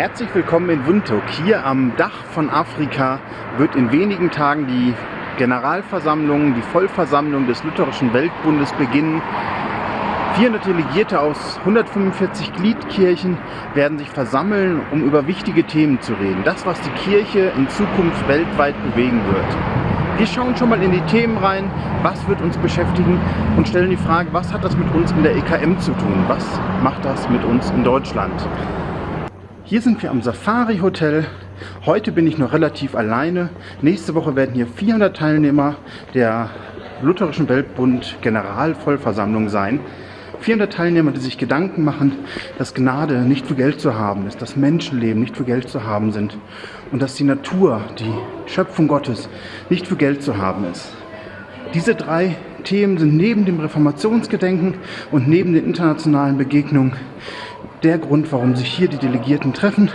Herzlich willkommen in Windhoek. Hier am Dach von Afrika wird in wenigen Tagen die Generalversammlung, die Vollversammlung des Lutherischen Weltbundes beginnen. 400 Delegierte aus 145 Gliedkirchen werden sich versammeln, um über wichtige Themen zu reden. Das, was die Kirche in Zukunft weltweit bewegen wird. Wir schauen schon mal in die Themen rein, was wird uns beschäftigen und stellen die Frage, was hat das mit uns in der EKM zu tun? Was macht das mit uns in Deutschland? Hier sind wir am Safari Hotel. Heute bin ich noch relativ alleine. Nächste Woche werden hier 400 Teilnehmer der Lutherischen Weltbund Generalvollversammlung sein. 400 Teilnehmer, die sich Gedanken machen, dass Gnade nicht für Geld zu haben ist, dass Menschenleben nicht für Geld zu haben sind und dass die Natur, die Schöpfung Gottes, nicht für Geld zu haben ist. Diese drei Themen sind neben dem Reformationsgedenken und neben den internationalen Begegnungen der Grund, warum sich hier die Delegierten treffen,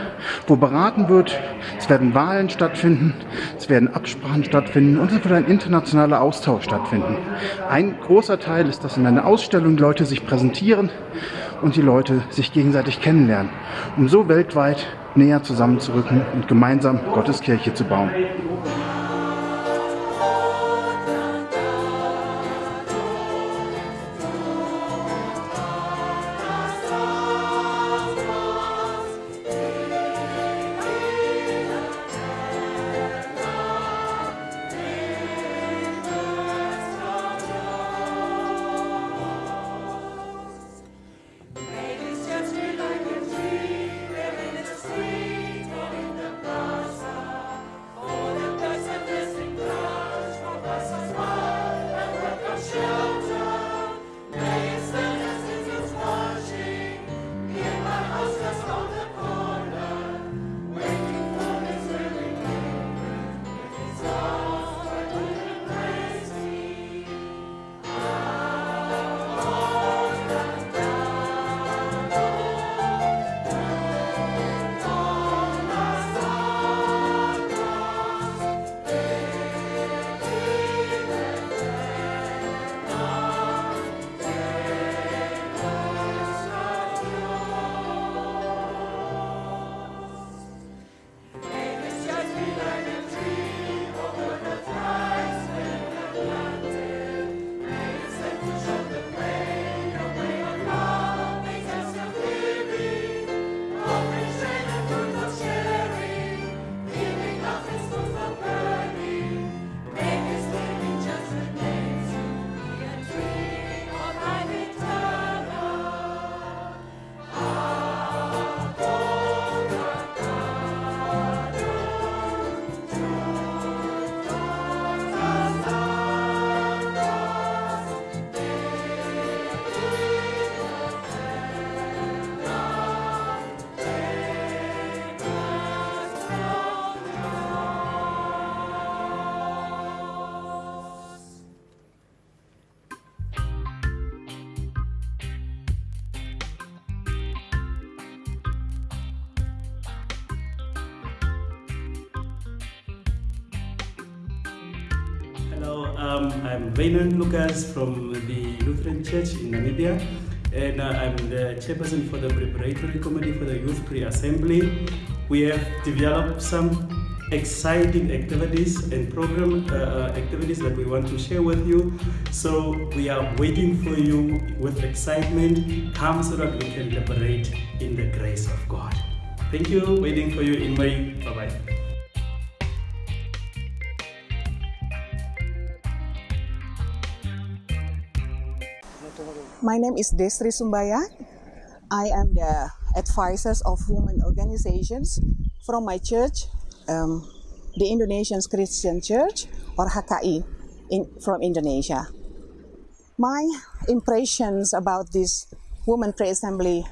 wo beraten wird. Es werden Wahlen stattfinden, es werden Absprachen stattfinden und es wird ein internationaler Austausch stattfinden. Ein großer Teil ist, dass in einer Ausstellung Leute sich präsentieren und die Leute sich gegenseitig kennenlernen, um so weltweit näher zusammenzurücken und gemeinsam Gottes Kirche zu bauen. Hello, um, I'm Raynon Lucas from the Lutheran Church in Namibia, and uh, I'm the chairperson for the preparatory committee for the Youth Pre-Assembly. We have developed some exciting activities and program uh, uh, activities that we want to share with you. So we are waiting for you with excitement. Come so that we can liberate in the grace of God. Thank you. Waiting for you in May. Bye bye My name is Desri Sumbayak. I am the advisors of women organizations from my church, um, the Indonesian Christian Church or HKI in, from Indonesia. My impressions about this women pre-assembly,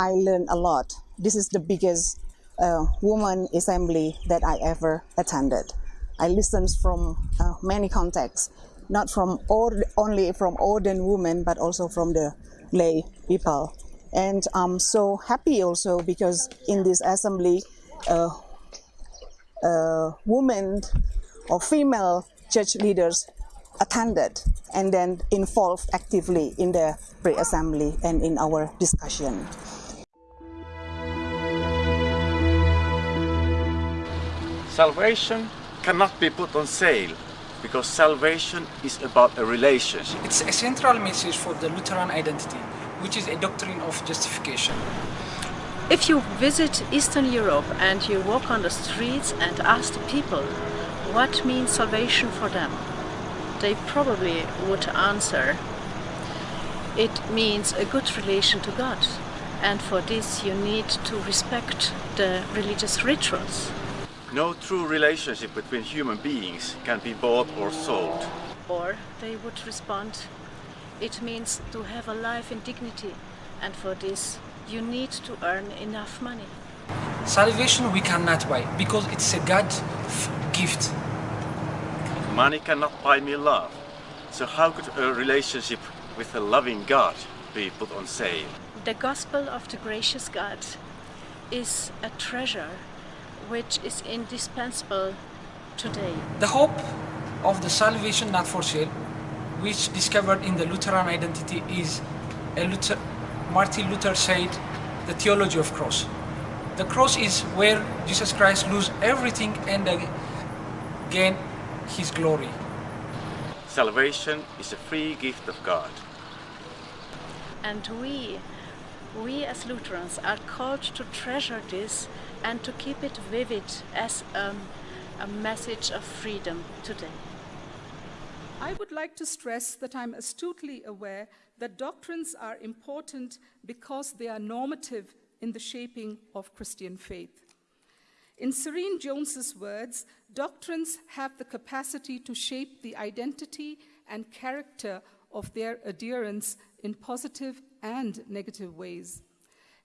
I learned a lot. This is the biggest uh, woman assembly that I ever attended. I listened from uh, many contexts not from or, only from ordained women, but also from the lay people. And I'm so happy also because in this assembly, uh, uh, women or female church leaders attended and then involved actively in the pre-assembly and in our discussion. Salvation cannot be put on sale because salvation is about a relationship. It's a central message for the Lutheran identity, which is a doctrine of justification. If you visit Eastern Europe and you walk on the streets and ask the people what means salvation for them, they probably would answer it means a good relation to God and for this you need to respect the religious rituals. No true relationship between human beings can be bought or sold. Or they would respond, it means to have a life in dignity and for this you need to earn enough money. Salvation we cannot buy because it's a God gift. Money cannot buy me love. So how could a relationship with a loving God be put on sale? The gospel of the gracious God is a treasure which is indispensable today. The hope of the salvation not for sale, which discovered in the Lutheran identity is a Luther, Martin Luther said, the theology of cross. The cross is where Jesus Christ lose everything and gain his glory. Salvation is a free gift of God. And we, we as Lutherans are called to treasure this and to keep it vivid as um, a message of freedom today. I would like to stress that I'm astutely aware that doctrines are important because they are normative in the shaping of Christian faith. In Serene Jones's words, doctrines have the capacity to shape the identity and character of their adherents in positive and negative ways.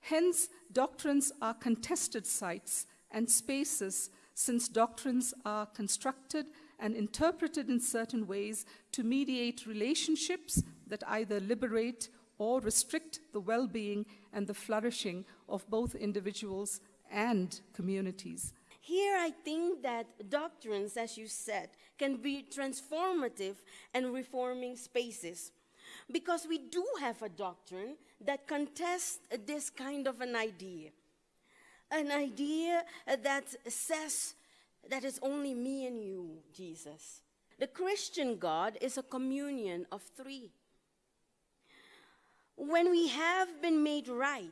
Hence, doctrines are contested sites and spaces since doctrines are constructed and interpreted in certain ways to mediate relationships that either liberate or restrict the well-being and the flourishing of both individuals and communities. Here, I think that doctrines, as you said, can be transformative and reforming spaces. Because we do have a doctrine that contests this kind of an idea. An idea that says that it's only me and you, Jesus. The Christian God is a communion of three. When we have been made right,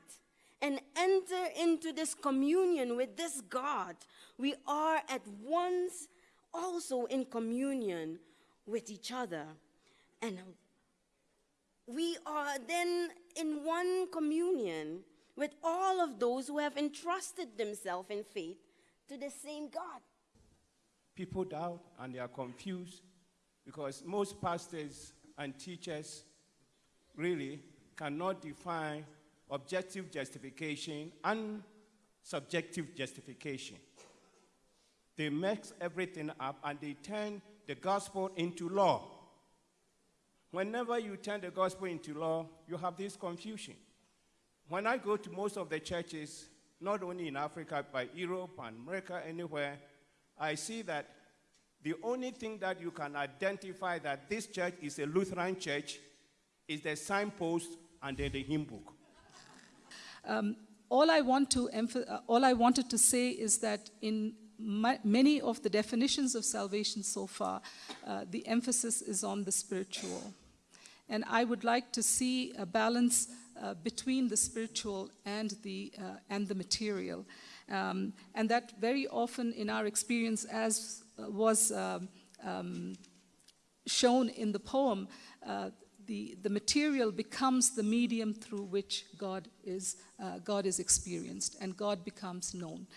and enter into this communion with this God, we are at once also in communion with each other. And we are then in one communion with all of those who have entrusted themselves in faith to the same God. People doubt and they are confused because most pastors and teachers really cannot define objective justification and subjective justification. They mix everything up and they turn the gospel into law. Whenever you turn the gospel into law, you have this confusion. When I go to most of the churches, not only in Africa, but Europe and America, anywhere, I see that the only thing that you can identify that this church is a Lutheran church is the signpost and then the hymn book. Um, all, I want to uh, all I wanted to say is that in my, many of the definitions of salvation so far, uh, the emphasis is on the spiritual. And I would like to see a balance uh, between the spiritual and the, uh, and the material. Um, and that very often in our experience, as uh, was um, um, shown in the poem, uh, the, the material becomes the medium through which God is, uh, God is experienced and God becomes known.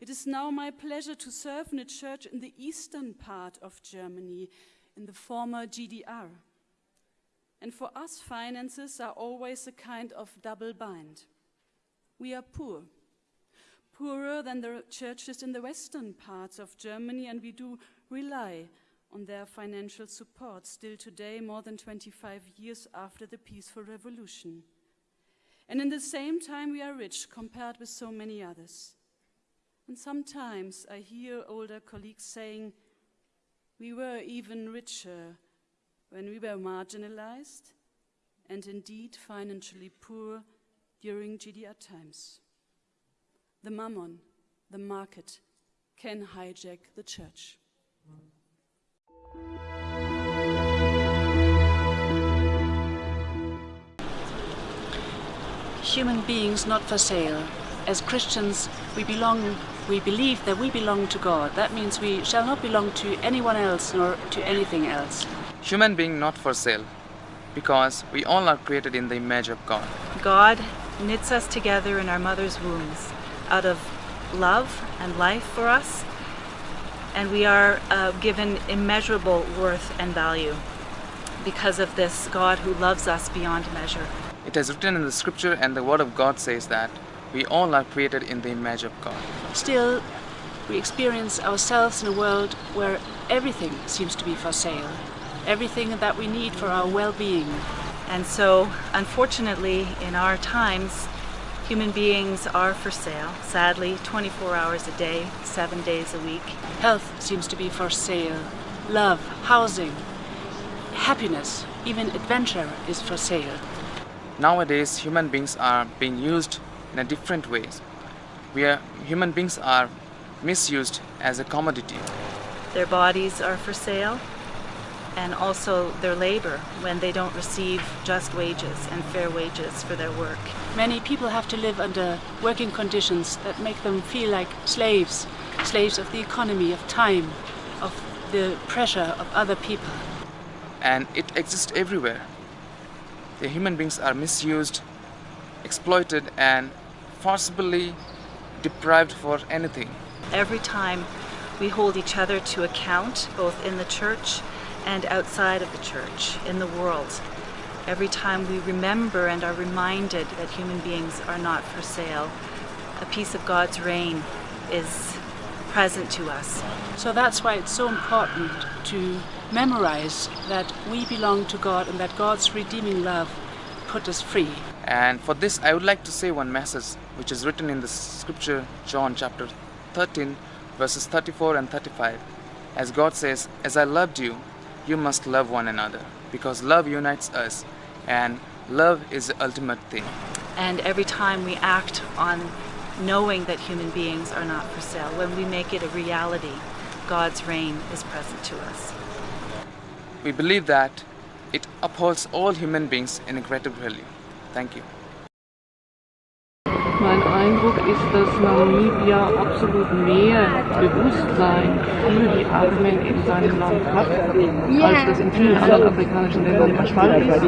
It is now my pleasure to serve in a church in the eastern part of Germany, in the former GDR. And for us, finances are always a kind of double bind. We are poor, poorer than the churches in the western parts of Germany, and we do rely on their financial support still today, more than 25 years after the peaceful revolution. And in the same time, we are rich compared with so many others. And sometimes I hear older colleagues saying, we were even richer when we were marginalized and indeed financially poor during GDR times. The mammon, the market, can hijack the church. Human beings not for sale. As Christians, we belong, we believe that we belong to God. That means we shall not belong to anyone else nor to anything else. Human being not for sale, because we all are created in the image of God. God knits us together in our mother's wombs out of love and life for us, and we are uh, given immeasurable worth and value because of this God who loves us beyond measure. It is written in the scripture, and the word of God says that we all are created in the image of God. Still, we experience ourselves in a world where everything seems to be for sale, everything that we need for our well being. And so, unfortunately, in our times, human beings are for sale, sadly, 24 hours a day, seven days a week. Health seems to be for sale, love, housing, happiness, even adventure is for sale. Nowadays, human beings are being used in a different ways. We are, human beings are misused as a commodity. Their bodies are for sale, and also their labor when they don't receive just wages and fair wages for their work. Many people have to live under working conditions that make them feel like slaves, slaves of the economy, of time, of the pressure of other people. And it exists everywhere. The human beings are misused, exploited, and forcibly deprived for anything. Every time we hold each other to account, both in the church and outside of the church, in the world. Every time we remember and are reminded that human beings are not for sale, a piece of God's reign is present to us. So that's why it's so important to memorize that we belong to God and that God's redeeming love put us free. And for this, I would like to say one message which is written in the scripture, John chapter 13, verses 34 and 35. As God says, As I loved you, you must love one another, because love unites us, and love is the ultimate thing. And every time we act on knowing that human beings are not for sale, when we make it a reality, God's reign is present to us. We believe that it upholds all human beings in a greater value. Thank you. Eindruck ist, dass Namibia absolut mehr Bewusstsein für die Armen in seinem Land hat, als das in vielen anderen afrikanischen Ländern der Fall ist.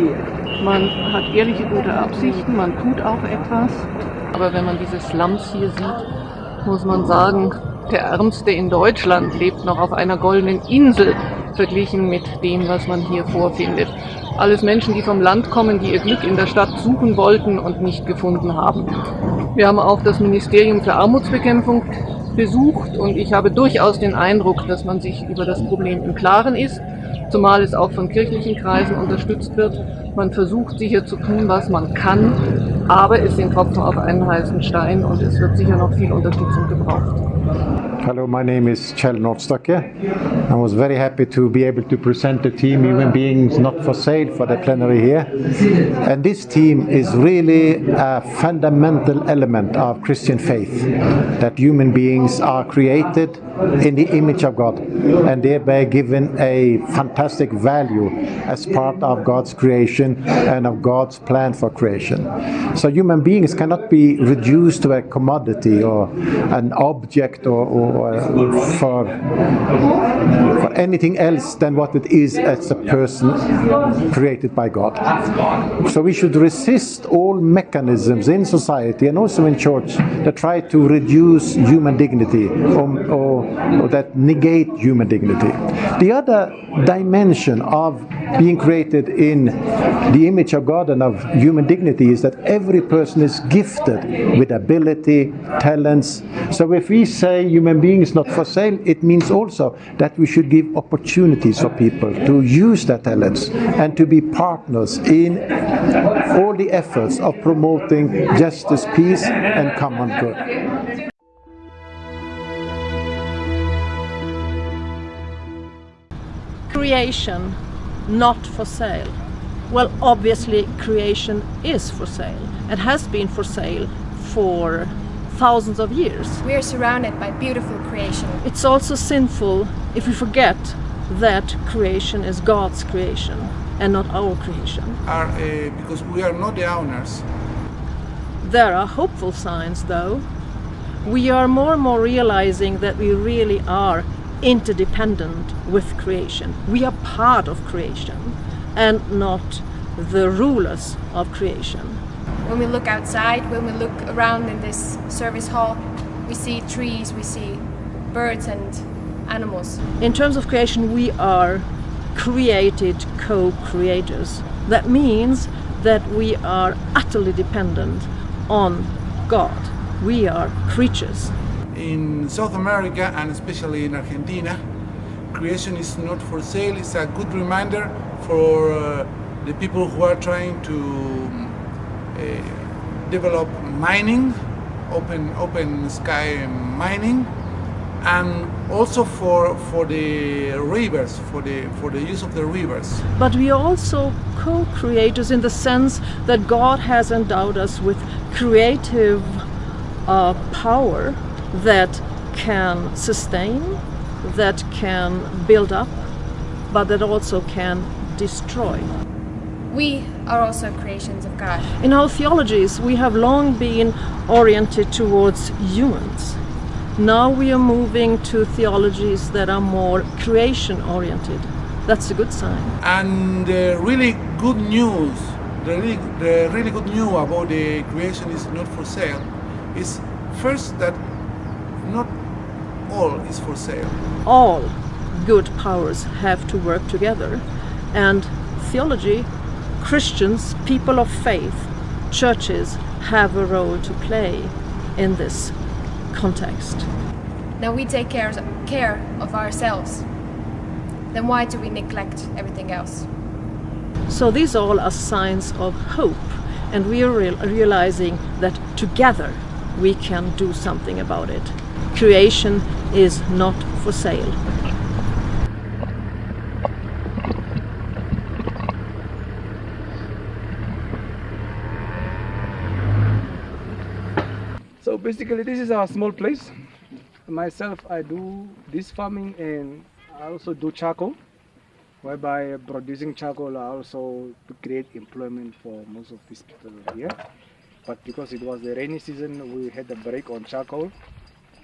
Man hat ehrliche gute Absichten, man tut auch etwas, aber wenn man diese Slums hier sieht, muss man sagen, der Ärmste in Deutschland lebt noch auf einer goldenen Insel verglichen mit dem, was man hier vorfindet. Alles Menschen, die vom Land kommen, die ihr Glück in der Stadt suchen wollten und nicht gefunden haben. Wir haben auch das Ministerium für Armutsbekämpfung besucht und ich habe durchaus den Eindruck, dass man sich über das Problem im Klaren ist, zumal es auch von kirchlichen Kreisen unterstützt wird. Man versucht sicher zu tun, was man kann, aber es sind Tropfen auf einen heißen Stein und es wird sicher noch viel Unterstützung gebraucht. Hello, my name is Kjell Nordstokke. I was very happy to be able to present the team Human Beings Not for Sale for the plenary here. And this team is really a fundamental element of Christian faith that human beings are created in the image of God and thereby given a fantastic value as part of God's creation and of God's plan for creation. So human beings cannot be reduced to a commodity or an object or, or for, for anything else than what it is as a person created by God. So we should resist all mechanisms in society and also in church that try to reduce human dignity or, or, or that negate human dignity. The other dimension of being created in the image of God and of human dignity is that every person is gifted with ability, talents. So if we say human beings not for sale, it means also that we should give opportunities for people to use their talents and to be partners in all the efforts of promoting justice, peace and common good. Creation not for sale. Well, obviously creation is for sale and has been for sale for thousands of years. We are surrounded by beautiful creation. It's also sinful if we forget that creation is God's creation and not our creation. Are, uh, because we are not the owners. There are hopeful signs though. We are more and more realizing that we really are interdependent with creation. We are part of creation and not the rulers of creation. When we look outside, when we look around in this service hall, we see trees, we see birds and animals. In terms of creation, we are created co-creators. That means that we are utterly dependent on God. We are creatures. In South America and especially in Argentina, creation is not for sale. It's a good reminder for uh, the people who are trying to uh, develop mining, open, open sky mining, and also for for the rivers for the for the use of the rivers. But we are also co-creators in the sense that god has endowed us with creative uh, power that can sustain that can build up but that also can destroy we are also creations of god in our theologies we have long been oriented towards humans now we are moving to theologies that are more creation oriented. That's a good sign. And the really good news, the really, the really good news about the creation is not for sale is first that not all is for sale. All good powers have to work together and theology, Christians, people of faith, churches have a role to play in this context. Now we take care, care of ourselves. Then why do we neglect everything else? So these all are signs of hope and we are real realizing that together we can do something about it. Creation is not for sale. Basically this is our small place. Myself, I do this farming and I also do charcoal, whereby producing charcoal also to create employment for most of these people here. But because it was the rainy season, we had a break on charcoal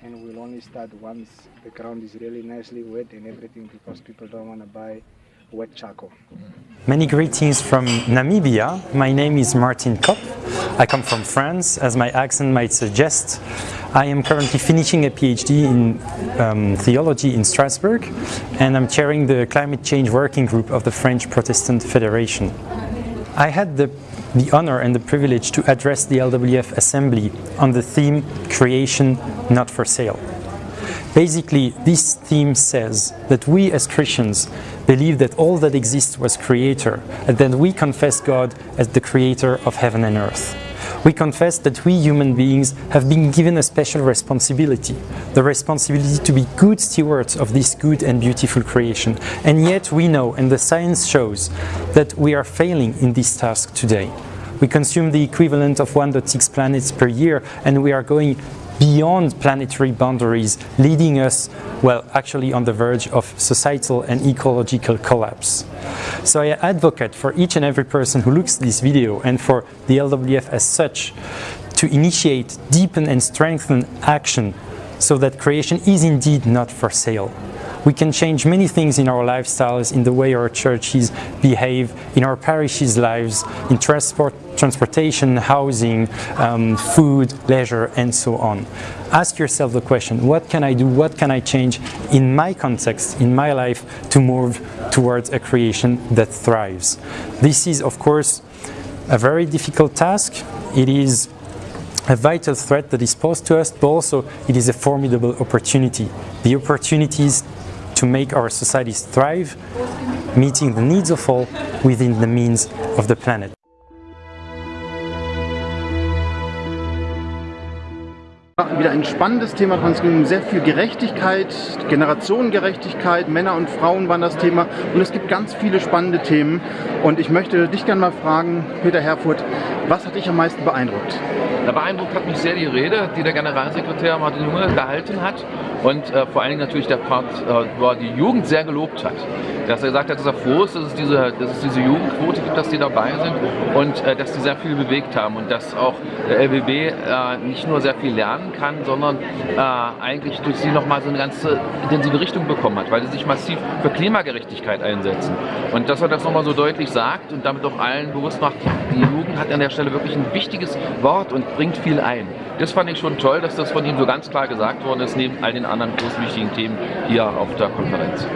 and we'll only start once the ground is really nicely wet and everything because people don't want to buy Many greetings from Namibia. My name is Martin Kopp. I come from France, as my accent might suggest. I am currently finishing a PhD in um, theology in Strasbourg and I'm chairing the climate change working group of the French Protestant Federation. I had the, the honor and the privilege to address the LWF Assembly on the theme Creation Not for Sale. Basically, this theme says that we as Christians believe that all that exists was creator, and that we confess God as the creator of heaven and earth. We confess that we human beings have been given a special responsibility, the responsibility to be good stewards of this good and beautiful creation. And yet we know, and the science shows, that we are failing in this task today. We consume the equivalent of 1.6 planets per year, and we are going beyond planetary boundaries, leading us, well, actually on the verge of societal and ecological collapse. So I advocate for each and every person who looks at this video and for the LWF as such to initiate, deepen and strengthen action so that creation is indeed not for sale. We can change many things in our lifestyles, in the way our churches behave, in our parishes' lives, in transport, transportation, housing, um, food, leisure, and so on. Ask yourself the question, what can I do, what can I change in my context, in my life, to move towards a creation that thrives? This is, of course, a very difficult task. It is a vital threat that is posed to us, but also it is a formidable opportunity. The opportunities to make our societies thrive, meeting the needs of all within the means of the planet. Wieder ein spannendes Thema. Es ging um sehr viel Gerechtigkeit, Generationengerechtigkeit, Männer und Frauen waren das Thema und es gibt ganz viele spannende Themen. Und ich möchte dich gerne mal fragen, Peter Herfurth, was hat dich am meisten beeindruckt? Beeindruckt hat mich sehr die Rede, die der Generalsekretär Martin Junge gehalten hat und äh, vor allen Dingen natürlich der Part, äh, wo er die Jugend sehr gelobt hat. Dass er gesagt hat, dass er froh ist, dass es diese, dass es diese Jugendquote gibt, dass die dabei sind und äh, dass die sehr viel bewegt haben und dass auch der LBB äh, nicht nur sehr viel lernen kann, sondern äh, eigentlich durch sie nochmal so eine ganze intensive Richtung bekommen hat, weil sie sich massiv für Klimagerechtigkeit einsetzen. Und dass er das nochmal so deutlich sagt und damit auch allen bewusst macht, die Jugend hat an der Stelle wirklich ein wichtiges Wort und bringt viel ein. Das fand ich schon toll, dass das von ihm so ganz klar gesagt worden ist, neben all den anderen großen wichtigen Themen hier auf der Konferenz.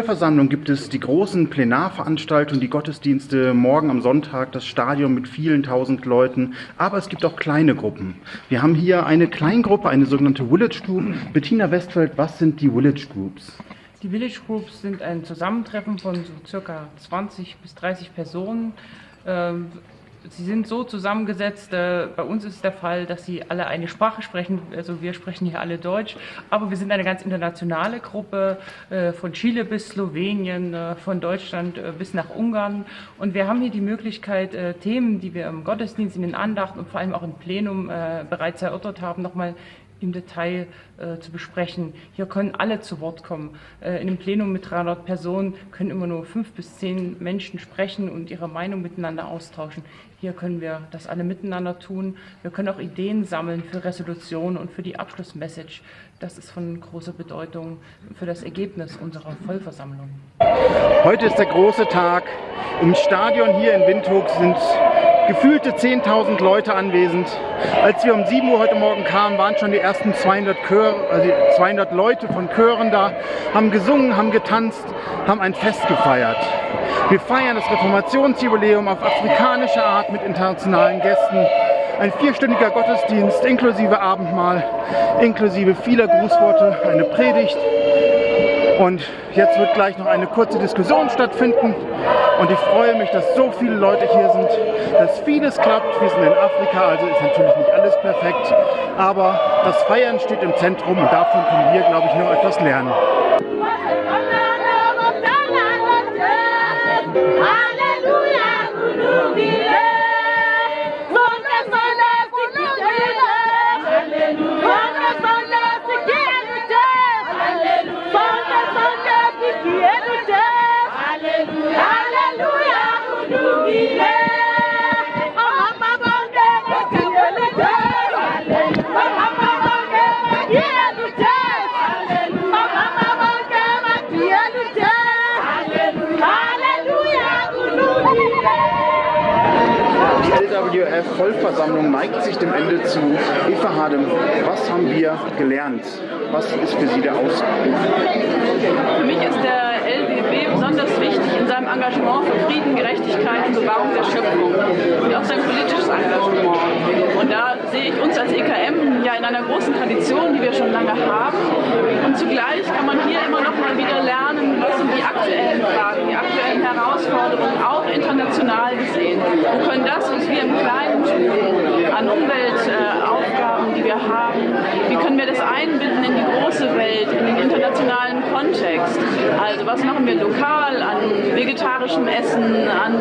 Vollversammlung gibt es die großen Plenarveranstaltungen, die Gottesdienste, morgen am Sonntag das Stadion mit vielen tausend Leuten, aber es gibt auch kleine Gruppen. Wir haben hier eine Kleingruppe, eine sogenannte Village Group. Bettina Westfeld, was sind die Village Groups? Die Village Groups sind ein Zusammentreffen von so circa 20 bis 30 Personen. Ähm, Sie sind so zusammengesetzt, äh, bei uns ist der Fall, dass sie alle eine Sprache sprechen, also wir sprechen hier alle Deutsch, aber wir sind eine ganz internationale Gruppe, äh, von Chile bis Slowenien, äh, von Deutschland äh, bis nach Ungarn und wir haben hier die Möglichkeit, äh, Themen, die wir im Gottesdienst, in den Andachten und vor allem auch im Plenum äh, bereits erörtert haben, nochmal im Detail äh, zu besprechen. Hier können alle zu Wort kommen. Äh, in einem Plenum mit 300 Personen können immer nur fünf bis zehn Menschen sprechen und ihre Meinung miteinander austauschen. Hier können wir das alle miteinander tun. Wir können auch Ideen sammeln für Resolutionen und für die Abschlussmessage. Das ist von großer Bedeutung für das Ergebnis unserer Vollversammlung. Heute ist der große Tag. Im Stadion hier in Windhoek sind gefühlte 10.000 Leute anwesend. Als wir um 7 Uhr heute Morgen kamen, waren schon die ersten 200, Chör, also 200 Leute von Chören da, haben gesungen, haben getanzt, haben ein Fest gefeiert. Wir feiern das Reformationsjubiläum auf afrikanische Art mit internationalen Gästen. Ein vierstündiger Gottesdienst inklusive Abendmahl, inklusive vieler Grußworte, eine Predigt und jetzt wird gleich noch eine kurze Diskussion stattfinden. Und ich freue mich, dass so viele Leute hier sind, dass vieles klappt. Wir sind in Afrika, also ist natürlich nicht alles perfekt. Aber das Feiern steht im Zentrum und davon können wir, glaube ich, noch etwas lernen. Die LWF-Vollversammlung neigt sich dem Ende zu. Eva Hadem, was haben wir gelernt? Was ist für Sie der Ausruf? Für mich ist der LWB besonders wichtig in seinem Engagement für Frieden, Gerechtigkeit und Bewahrung der Schöpfung und auch sein politisches Engagement. Und da sehe ich uns als EKM ja in einer großen Tradition, die wir schon lange haben. Und zugleich kann man hier immer noch mal wieder lernen, was sind die aktuellen Fragen, die aktuellen Herausforderungen, auch international gesehen. Und können das, was wir im Kleinen tun, an Umweltaufgaben, die wir haben, wie können wir das einbinden in die große Welt, in den internationalen Kontext. Also was machen wir lokal an vegetarischem Essen, an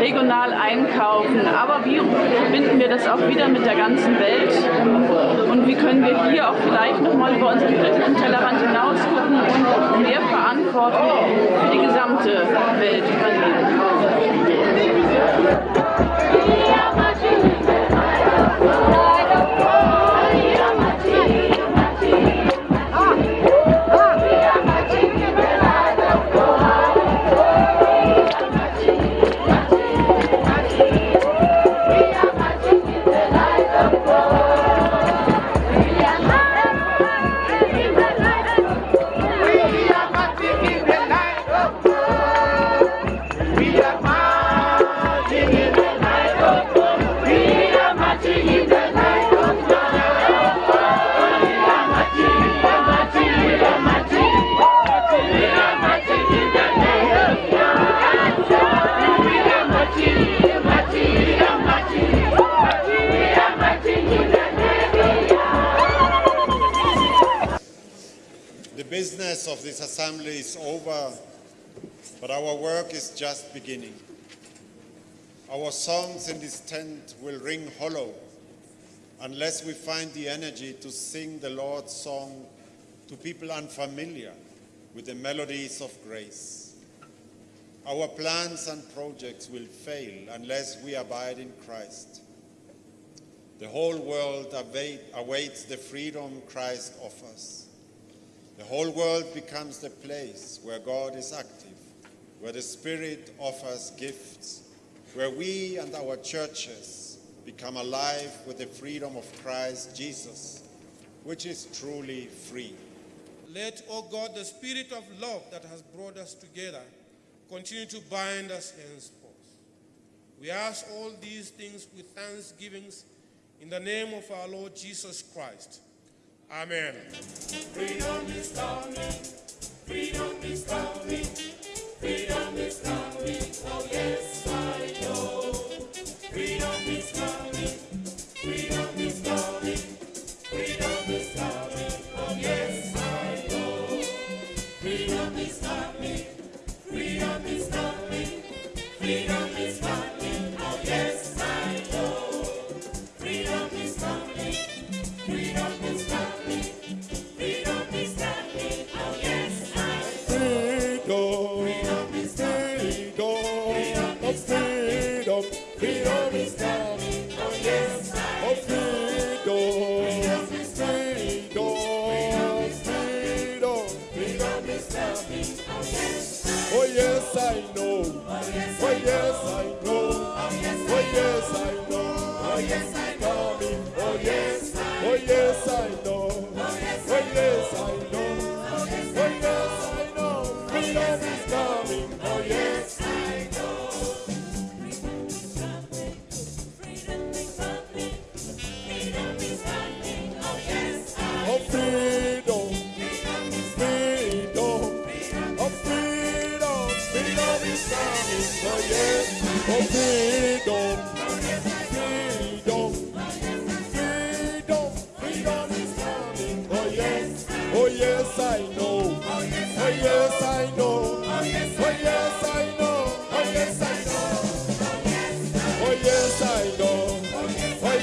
regional einkaufen, aber wie verbinden wir das auch wieder mit der ganzen Welt? Und wie können wir hier auch vielleicht nochmal über unseren kritischen Tellerrand hinaus business of this assembly is over, but our work is just beginning. Our songs in this tent will ring hollow unless we find the energy to sing the Lord's song to people unfamiliar with the melodies of grace. Our plans and projects will fail unless we abide in Christ. The whole world awaits the freedom Christ offers. The whole world becomes the place where God is active, where the Spirit offers gifts, where we and our churches become alive with the freedom of Christ Jesus, which is truly free. Let, O God, the spirit of love that has brought us together continue to bind us henceforth. We ask all these things with thanksgivings in the name of our Lord Jesus Christ. Amen. Freedom is coming. Freedom is coming. Freedom is coming. Oh yes, I know. Freedom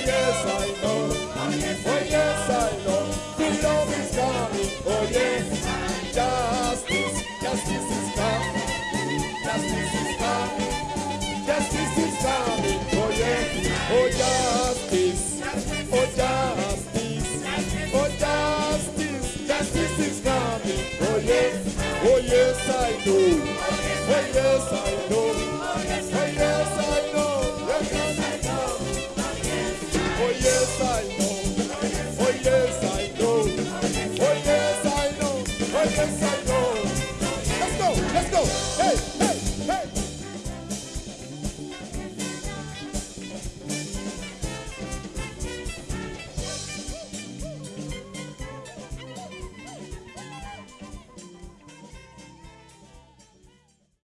yes, I know. Oh yes, I know. Freedom is coming. Oh yes. Justice, justice is coming. Justice is coming. Justice is coming. Oh yes. Oh justice. Oh justice. Oh justice. Justice is coming. Oh yes. Oh yes, I know. Oh yes, I know. Oh, Let's go, let's go, hey!